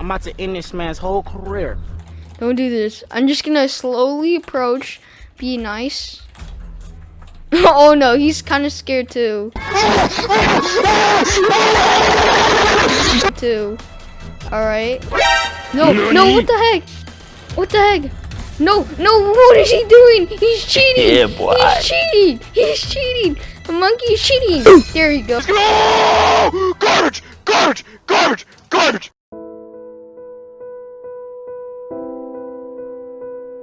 I'm about to end this man's whole career. Don't do this. I'm just gonna slowly approach, be nice. oh no, he's kind of scared too. too. All right. No, no, what the heck? What the heck? No, no, what is he doing? He's cheating. Yeah, boy. He's cheating. He's cheating. The monkey's cheating. there you go. Garbage! Garbage! Garbage! Garbage!